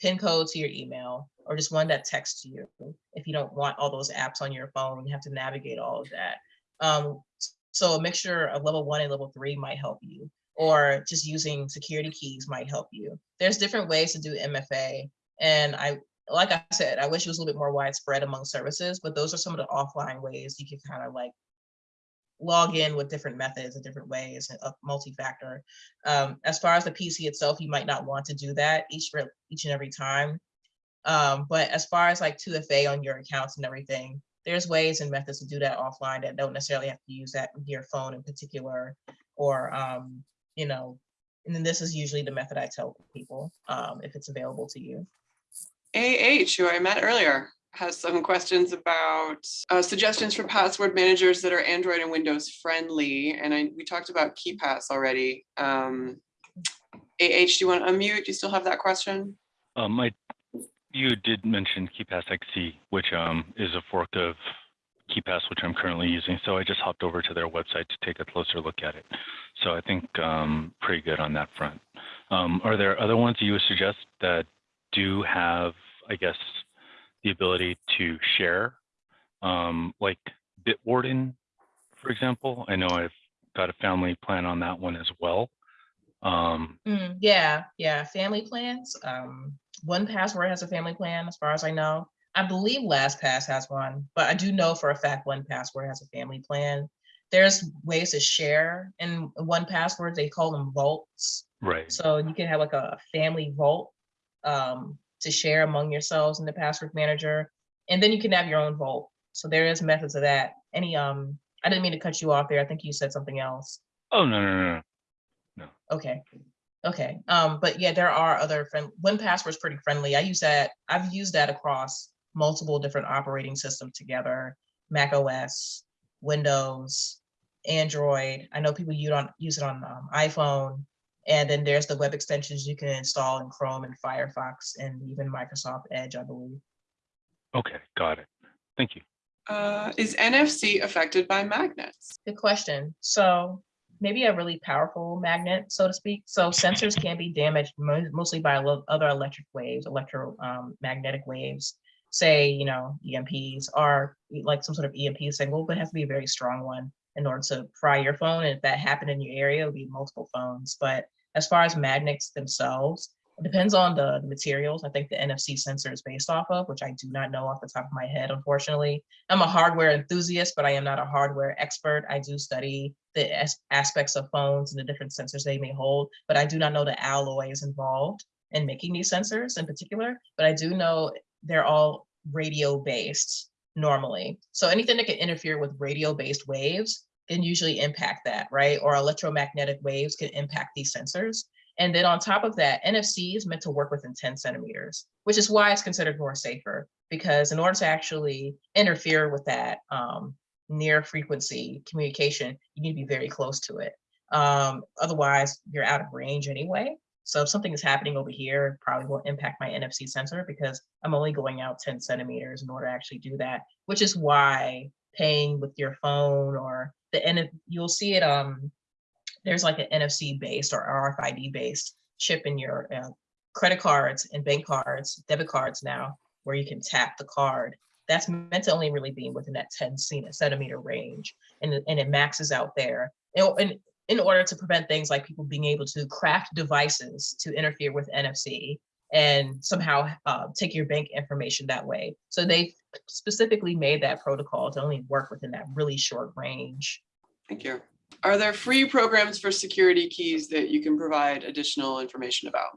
pin code to your email or just one that texts you if you don't want all those apps on your phone you have to navigate all of that um, so a mixture of level one and level three might help you or just using security keys might help you there's different ways to do mfa and i like i said i wish it was a little bit more widespread among services but those are some of the offline ways you can kind of like log in with different methods and different ways and uh, multi-factor. Um, as far as the PC itself, you might not want to do that each each and every time. Um, but as far as like 2FA on your accounts and everything, there's ways and methods to do that offline that don't necessarily have to use that your phone in particular, or um, you know, and then this is usually the method I tell people um, if it's available to you. AH, who I met earlier, has some questions about uh, suggestions for password managers that are Android and Windows friendly. And I, we talked about KeePass already. Um, AH, do you want to unmute? Do you still have that question? Um, I, you did mention KeePassXC, which um, is a fork of KeePass, which I'm currently using. So I just hopped over to their website to take a closer look at it. So I think um, pretty good on that front. Um, are there other ones you would suggest that do have, I guess, the ability to share, um, like Bitwarden, for example? I know I've got a family plan on that one as well. Um, Mm, yeah, yeah, family plans. Um, 1Password has a family plan, as far as I know. I believe LastPass has one, but I do know for a fact 1Password has a family plan. There's ways to share in 1Password. They call them vaults. right. So you can have like a family vault um, to share among yourselves in the password manager, and then you can have your own vault. So there is methods of that. Any um, I didn't mean to cut you off there. I think you said something else. Oh, no, no, no, no. Okay. Okay. Um, but yeah, there are other friend 1Password's pretty friendly. I use that, I've used that across multiple different operating systems together, Mac OS, Windows, Android. I know people use on use it on um, iPhone. And then there's the web extensions you can install in Chrome and Firefox and even Microsoft Edge, I believe. Okay, got it. Thank you. Uh, is NFC affected by magnets? Good question. So maybe a really powerful magnet, so to speak. So sensors can be damaged mostly by other electric waves, electromagnetic waves. Say, you know, EMPs are like some sort of EMP signal, but it has to be a very strong one in order to fry your phone. And if that happened in your area, it would be multiple phones. But as far as magnets themselves, it depends on the, the materials. I think the NFC sensor is based off of, which I do not know off the top of my head, unfortunately. I'm a hardware enthusiast, but I am not a hardware expert. I do study the as- aspects of phones and the different sensors they may hold, but I do not know the alloys involved in making these sensors in particular. But I do know they're all radio based normally. So anything that can interfere with radio based waves can usually impact that, right? Or electromagnetic waves can impact these sensors. And then on top of that, NFC is meant to work within 10 centimeters, which is why it's considered more safer. Because in order to actually interfere with that um, near frequency communication, you need to be very close to it. Um, otherwise, you're out of range anyway. So if something is happening over here, probably won't impact my NFC sensor because I'm only going out 10 centimeters in order to actually do that, which is why paying with your phone or the end, you'll see it um there's like an NFC based or RFID based chip in your uh, credit cards and bank cards, debit cards now, where you can tap the card. That's meant to only really be within that 10 centimeter range, and, it- and it maxes out there. And in order to prevent things like people being able to craft devices to interfere with NFC and somehow uh, take your bank information that way. So they specifically made that protocol to only work within that really short range. Thank you. Are there free programs for security keys that you can provide additional information about?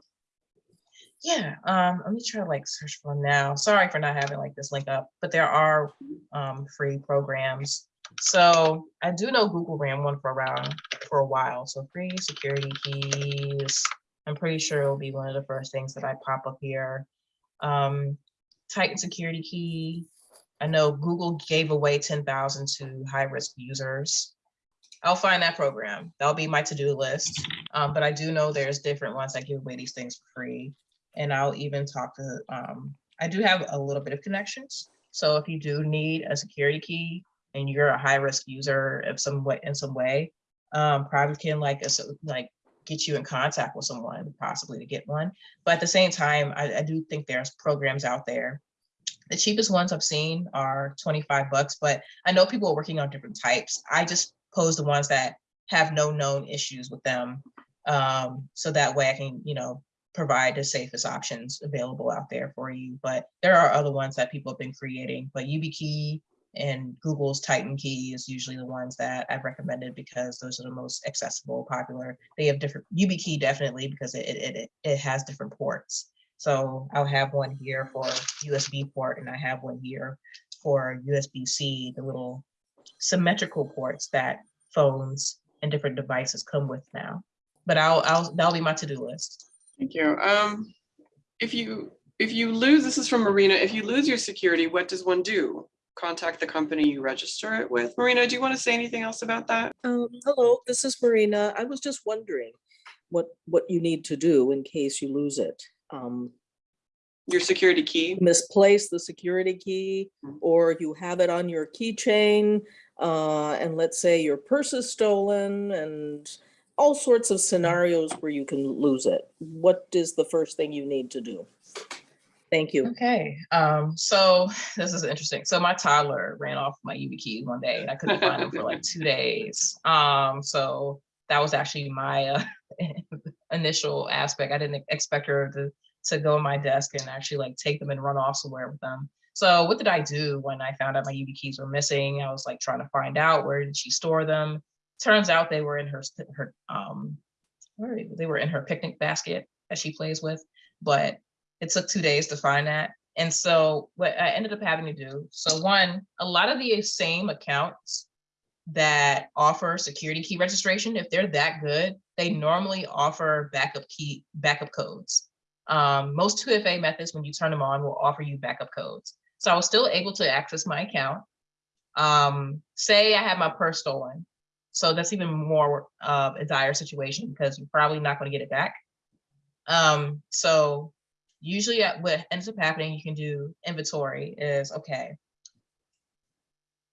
Yeah, um, let me try to like search for them now. Sorry for not having like this link up, but there are um free programs. So I do know Google ran one for around for a while. So free security keys. I'm pretty sure it'll be one of the first things that I pop up here. Um, Titan security key. I know Google gave away ten thousand to high-risk users. I'll find that program. That'll be my to-do list. Um, but I do know there's different ones that give away these things for free. And I'll even talk to, um, I do have a little bit of connections. So if you do need a security key and you're a high risk user of some way, in some way, um, probably can like, us- like get you in contact with someone possibly to get one. But at the same time, I, I do think there's programs out there. The cheapest ones I've seen are 25 bucks, but I know people are working on different types. I just pose the ones that have no known issues with them. Um, so that way I can, you know, provide the safest options available out there for you. But there are other ones that people have been creating, but YubiKey and Google's Titan Key is usually the ones that I've recommended because those are the most accessible, popular. They have different, YubiKey definitely because it, it, it, it has different ports. So I'll have one here for USB port and I have one here for USB-C, the little symmetrical ports that phones and different devices come with now. But I'll, I'll, that'll be my to-do list. Thank you. Um, if you, if you lose, this is from Marina, if you lose your security, what does one do? Contact the company you register it with. Marina, do you want to say anything else about that? Um, hello, this is Marina. I was just wondering what, what you need to do in case you lose it. Um, Your security key? misplace the security key Mm. or you have it on your keychain. Uh, and let's say your purse is stolen and all sorts of scenarios where you can lose it. What is the first thing you need to do? Thank you. Okay, um, so this is interesting. So my toddler ran off my YubiKey one day and I couldn't find him for like two days. Um, so that was actually my uh, initial aspect. I didn't expect her to to go on my desk and actually like take them and run off somewhere with them. So what did I do when I found out my YubiKeys were missing? I was like trying to find out where did she store them. Turns out they were in her her um where they? they were in her picnic basket that she plays with, but it took two days to find that. And so what I ended up having to do, so one, a lot of the same accounts that offer security key registration, if they're that good, they normally offer backup key, backup codes. Um, most 2FA methods, when you turn them on, will offer you backup codes. So I was still able to access my account. Um, say I had my purse stolen. So that's even more of a dire situation because you're probably not going to get it back. Um, so usually uh, what ends up happening, you can do inventory is, okay,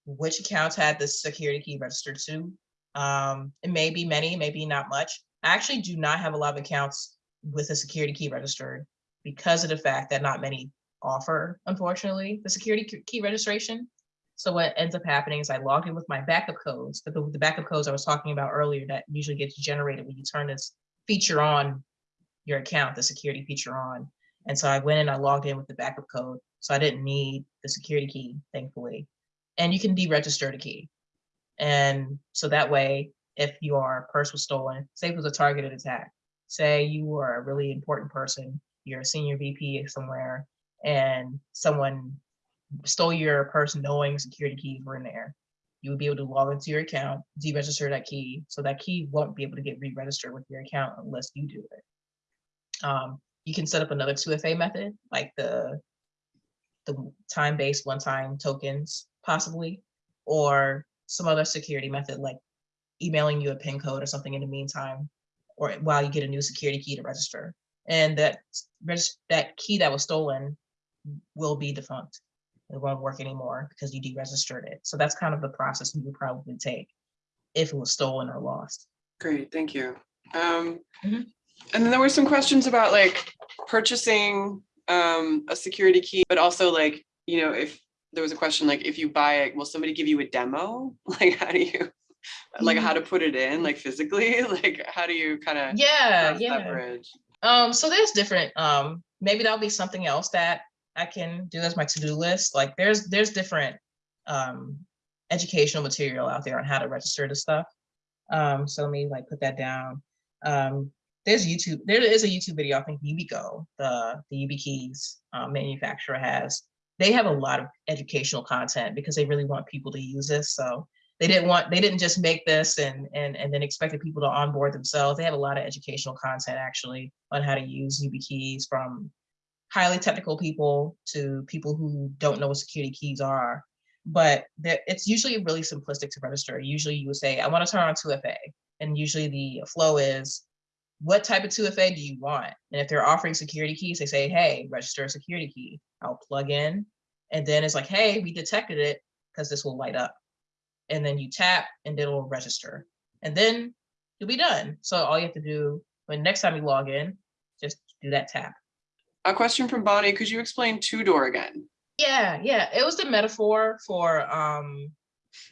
which accounts had the security key registered to? Um, it may be many, maybe not much. I actually do not have a lot of accounts with a security key registered because of the fact that not many offer, unfortunately, the security key- registration. So what ends up happening is I log in with my backup codes, the, the backup codes I was talking about earlier that usually gets generated when you turn this feature on your account, the security feature on. And so I went and I logged in with the backup code. So I didn't need the security key, thankfully. And you can deregister the key. And so that way, if your purse was stolen, say it was a targeted attack, say you were a really important person, you're a senior VP somewhere, and someone stole your purse knowing security keys were in there. You would be able to log into your account, deregister that key, so that key won't be able to get re-registered with your account unless you do it. Um, you can set up another 2FA method, like the the time-based one-time tokens, possibly, or some other security method like emailing you a PIN code or something in the meantime, or while you get a new security key to register. And that that key that was stolen will be defunct. It won't work anymore because you deregistered it. So that's kind of the process you would probably take if it was stolen or lost. Great, thank you. Um, Mhm. And then there were some questions about like purchasing um, a security key, but also like, you know, if there was a question like, if you buy it, will somebody give you a demo? Like, how do you, like how to put it in, like physically? Like, how do you kind of Yeah, yeah. that bridge? Um, so there's different, um, maybe that'll be something else that I can do as my to-do list. Like there's, there's different, um, educational material out there on how to register the stuff. Um, so let me like put that down. Um, there's YouTube, there is a YouTube video, I think Yubico, the, the YubiKeys uh, manufacturer has. They have a lot of educational content because they really want people to use this. So they didn't want, they didn't just make this and, and, and then expected people to onboard themselves. They have a lot of educational content actually on how to use YubiKeys from highly technical people to people who don't know what security keys are. But it's usually really simplistic to register. Usually you would say, I want to turn on 2FA. And usually the flow is, what type of 2FA do you want? And if they're offering security keys, they say, hey, register a security key. I'll plug in. And then it's like, hey, we detected it because this will light up. And then you tap and it'll register. And then you'll be done. So all you have to do when next time you log in, just do that tap. A question from Bonnie, could you explain two-door again? Yeah, yeah, it was the metaphor for um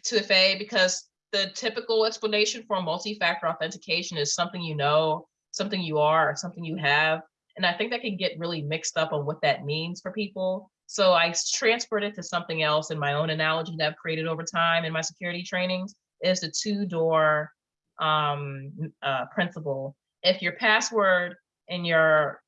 2FA because the typical explanation for multi-factor authentication is something you know, something you are, or something you have. And I think that can get really mixed up on what that means for people. So I transferred it to something else in my own analogy that I've created over time in my security trainings is the two-door um, uh, principle. If your password and your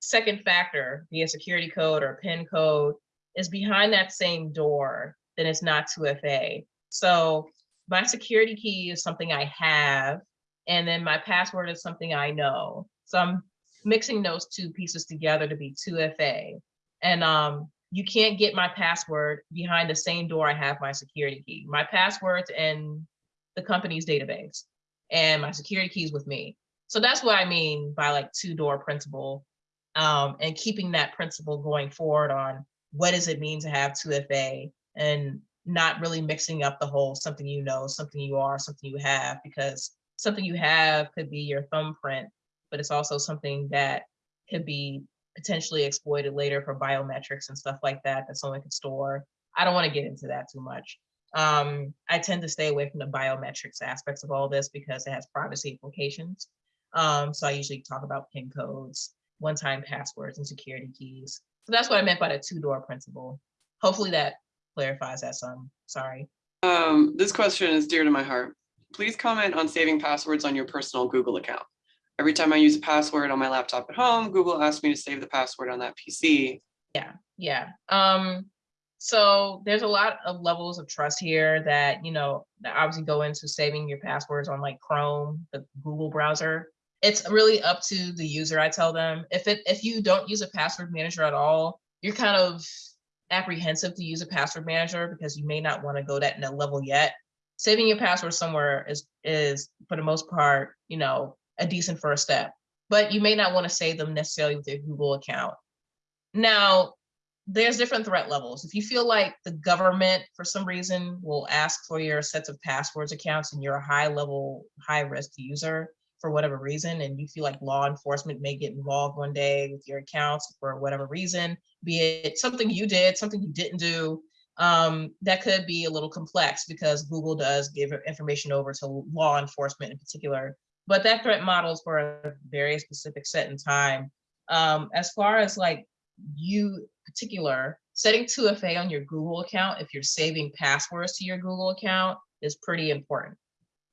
second factor, be a security code or PIN code, is behind that same door, then it's not 2FA. So my security key is something I have, and then my password is something I know. So I'm mixing those two pieces together to be 2FA. And um, you can't get my password behind the same door I have my security key. My password's in the company's database, and my security keys with me. So that's what I mean by like two-door principle um, and keeping that principle going forward on what does it mean to have 2FA and not really mixing up the whole something you know, something you are, something you have, because something you have could be your thumbprint, but it's also something that could be potentially exploited later for biometrics and stuff like that that someone could store. I don't want to get into that too much. Um, I tend to stay away from the biometrics aspects of all this because it has privacy implications. Um, so I usually talk about PIN codes, one-time passwords, and security keys. So that's what I meant by the two-door principle. Hopefully that clarifies that some, sorry. Um, this question is dear to my heart. Please comment on saving passwords on your personal Google account. Every time I use a password on my laptop at home, Google asks me to save the password on that PC. Yeah. Yeah. Um, so there's a lot of levels of trust here that, you know, that obviously go into saving your passwords on like Chrome, the Google browser. It's really up to the user, I tell them. If it if you don't use a password manager at all, you're kind of apprehensive to use a password manager because you may not want to go that level yet. Saving your password somewhere is is for the most part, you know, a decent first step. But you may not want to save them necessarily with your Google account. Now, there's different threat levels. If you feel like the government, for some reason, will ask for your sets of passwords accounts and you're a high level, high risk user for whatever reason, and you feel like law enforcement may get involved one day with your accounts for whatever reason, be it something you did, something you didn't do, um, that could be a little complex because Google does give information over to law enforcement in particular. But that threat models for a very specific set in time. Um, as far as like you particular, setting 2FA on your Google account, if you're saving passwords to your Google account, is pretty important.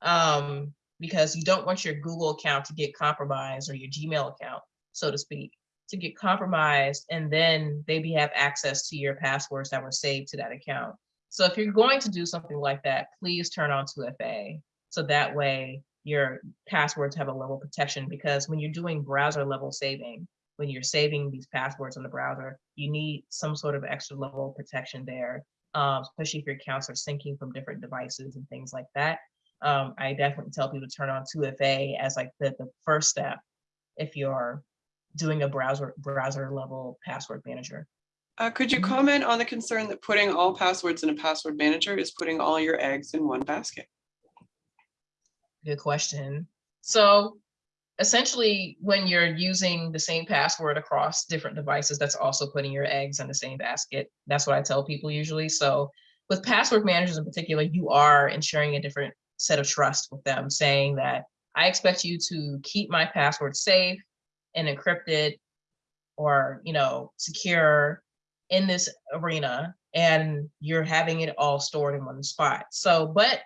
Um, because you don't want your Google account to get compromised or your Gmail account, so to speak, to get compromised and then maybe have access to your passwords that were saved to that account. So if you're going to do something like that, please turn on 2FA. So that way your passwords have a level of protection because when you're doing browser level saving, when you're saving these passwords on the browser, you need some sort of extra level of protection there, um, especially if your accounts are syncing from different devices and things like that. Um, I definitely tell people to turn on 2FA as like the, the first step if you're doing a browser browser level password manager. Uh, could you Mhm. comment on the concern that putting all passwords in a password manager is putting all your eggs in one basket? Good question. So essentially, when you're using the same password across different devices, that's also putting your eggs in the same basket. That's what I tell people usually. So with password managers in particular, you are ensuring a different set of trust with them, saying that I expect you to keep my password safe and encrypted or, you know, secure in this arena and you're having it all stored in one spot. So, but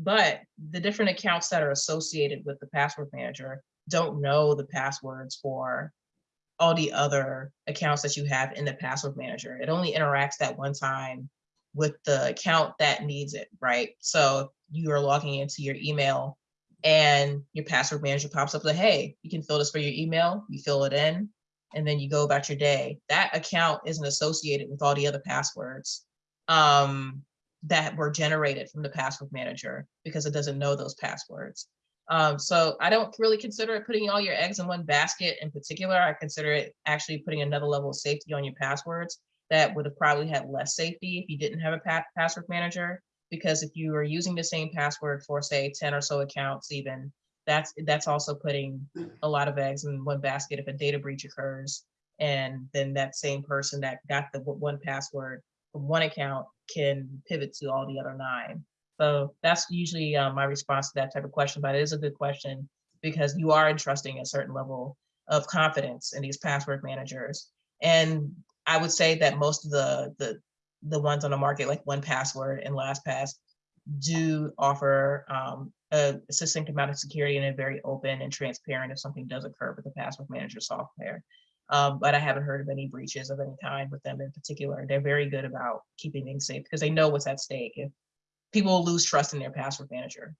but the different accounts that are associated with the password manager don't know the passwords for all the other accounts that you have in the password manager. It only interacts that one time with the account that needs it, right? So you are logging into your email and your password manager pops up like, hey, you can fill this for your email, you fill it in, and then you go about your day. That account isn't associated with all the other passwords um, that were generated from the password manager because it doesn't know those passwords. Um, so I don't really consider it putting all your eggs in one basket in particular. I consider it actually putting another level of safety on your passwords that would have probably had less safety if you didn't have a pa- password manager. Because if you are using the same password for say 10 or so accounts even, that's that's also putting a lot of eggs in one basket if a data breach occurs. And then that same person that got the one password from one account can pivot to all the other nine. So that's usually uh, my response to that type of question, but it is a good question because you are entrusting a certain level of confidence in these password managers. And I would say that most of the the the ones on the market, like 1Password and LastPass, do offer um, a succinct amount of security and a very open and transparent if something does occur with the password manager software. Um, but I haven't heard of any breaches of any kind with them in particular. They're very good about keeping things safe because they know what's at stake. If people lose trust in their password manager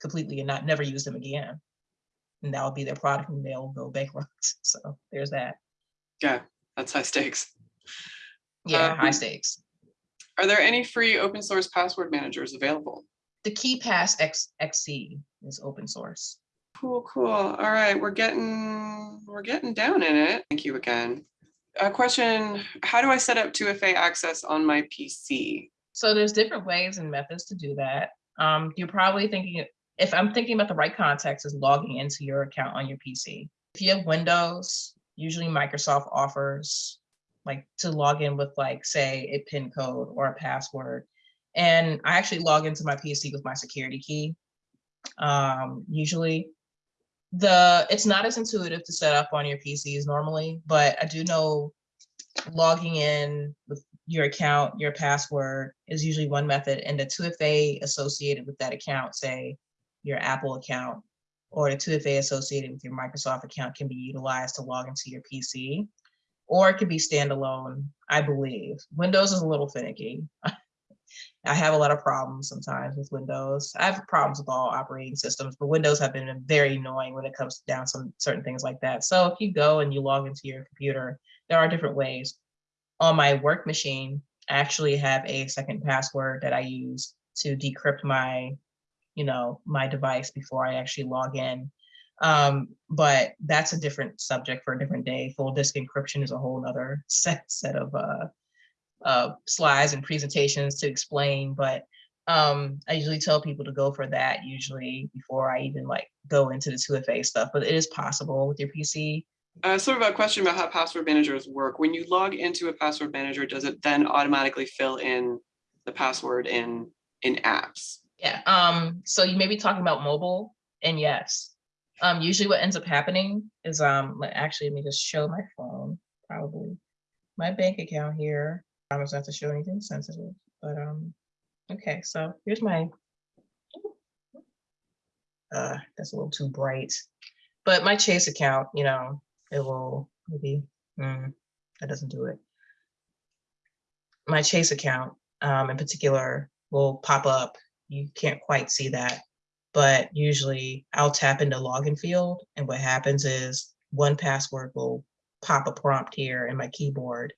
completely and not never use them again, and that will be their product and they'll go bankrupt. So there's that. Yeah, that's high stakes. Yeah, high Um, stakes. Are there any free open source password managers available? The KeePass X XC is open source. Cool, cool. All right, we're getting, we're getting down in it. Thank you again. A question, how do I set up 2FA access on my PC? So there's different ways and methods to do that. Um, you're probably thinking, if I'm thinking about the right context, is logging into your account on your PC. If you have Windows, usually Microsoft offers like to log in with like, say, a PIN code or a password. And I actually log into my PC with my security key. Um, usually the, it's not as intuitive to set up on your PCs normally, but I do know logging in with your account, your password is usually one method, and the 2FA associated with that account, say your Apple account, or the 2FA associated with your Microsoft account can be utilized to log into your PC, or it could be standalone, I believe. Windows is a little finicky. I have a lot of problems sometimes with Windows. I have problems with all operating systems, but Windows have been very annoying when it comes down some certain things like that. So if you go and you log into your computer, there are different ways. On my work machine, I actually have a second password that I use to decrypt my, you know, my device before I actually log in. Um, but that's a different subject for a different day. Full disk encryption is a whole other set set of uh, uh, slides and presentations to explain. But um, I usually tell people to go for that usually before I even like go into the 2FA stuff. But it is possible with your PC. Uh, sort of a question about how password managers work. When you log into a password manager, does it then automatically fill in the password in in apps? Yeah. Um, so you may be talking about mobile, and yes. Um, usually what ends up happening is um actually let me just show my phone, probably. My bank account here. I don't have to show anything sensitive, but um, okay, so here's my. Uh, that's a little too bright. But my Chase account, you know, it will maybe, mm, that doesn't do it. My Chase account, um, in particular, will pop up. You can't quite see that, but usually I'll tap into login field and what happens is 1Password will pop a prompt here in my keyboard.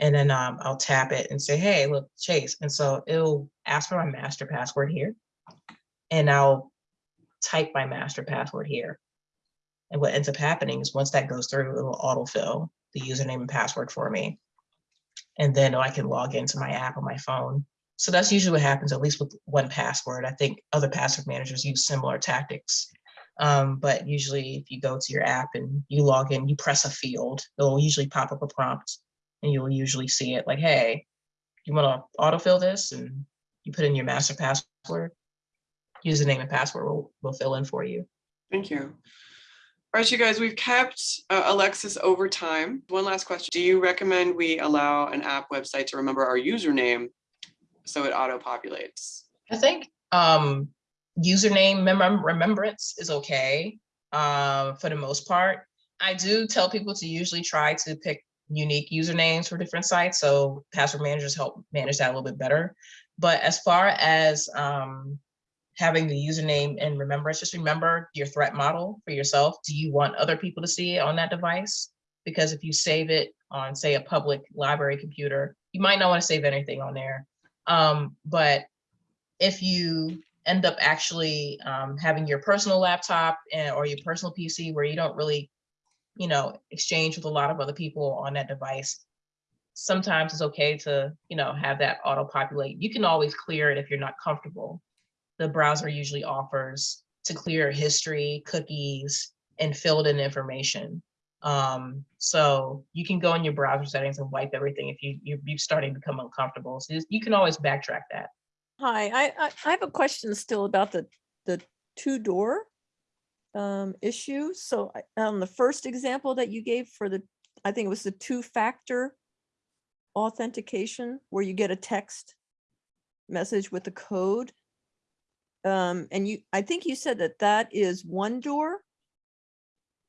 And then um, I'll tap it and say, hey, look, Chase. And so it'll ask for my master password here. And I'll type my master password here. And what ends up happening is once that goes through, it'll autofill the username and password for me. And then I can log into my app on my phone. So that's usually what happens, at least with 1Password. I think other password managers use similar tactics. Um, but usually if you go to your app and you log in, you press a field, it'll usually pop up a prompt and you'll usually see it like, hey, you want to autofill this? And you put in your master password, username and password will, will fill in for you. Thank you. All right, you guys, we've kept uh, Alexis over time. One last question. Do you recommend we allow an app website to remember our username so it auto populates? I think um, username remem- remembrance is okay uh, for the most part. I do tell people to usually try to pick unique usernames for different sites, so password managers help manage that a little bit better. But as far as um, having the username and remembrance, just remember your threat model for yourself. Do you want other people to see it on that device? Because if you save it on, say, a public library computer, you might not want to save anything on there. Um, but if you end up actually um, having your personal laptop and, or your personal PC where you don't really, you know, exchange with a lot of other people on that device, sometimes it's okay to, you know, have that auto populate. You can always clear it if you're not comfortable. The browser usually offers to clear history, cookies, and filled in information. Um, so you can go in your browser settings and wipe everything if you, you, you're starting to become uncomfortable. So you can always backtrack that. Hi, I, I, I have a question still about the, the two-door um, issue. So on the first example that you gave for the, I think it was the two-factor authentication where you get a text message with the code. Um, and you, I think you said that that is one door.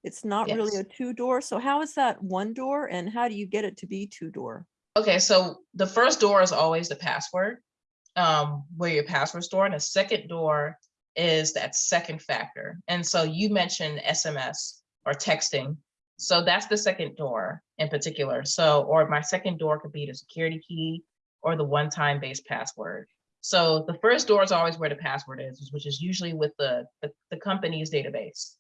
It's not really a two-door. So how is that one door and how do you get it to be two-door? Okay, so the first door is always the password, um, where your password store, and the second door is that second factor. And so you mentioned SMS or texting. So that's the second door in particular. So, or my second door could be the security key or the one-time based password. So the first door is always where the password is, which is usually with the, the, the company's database.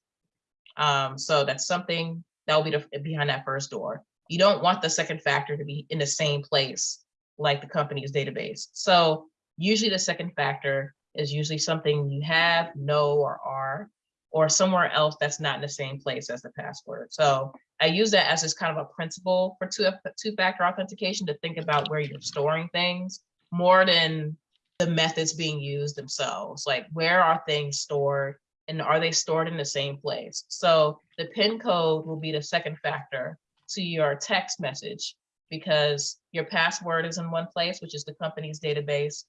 Um, so that's something that will be the, behind that first door. You don't want the second factor to be in the same place like the company's database. So usually the second factor is usually something you have, know, or are, or somewhere else that's not in the same place as the password. So I use that as just kind of a principle for two, two-factor authentication to think about where you're storing things more than the methods being used themselves. Like where are things stored and are they stored in the same place? So the PIN code will be the second factor to your text message because your password is in one place, which is the company's database.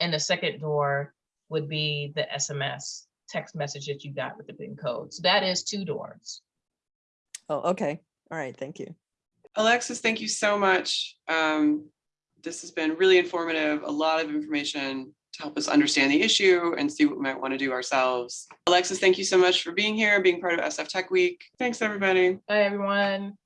And the second door would be the SMS text message that you got with the PIN code. So that is two doors. Oh, okay. All right, thank you. Alexis, thank you so much. Um, This has been really informative, a lot of information to help us understand the issue and see what we might want to do ourselves. Alexis, thank you so much for being here, being part of SF Tech Week. Thanks, everybody. Bye, everyone.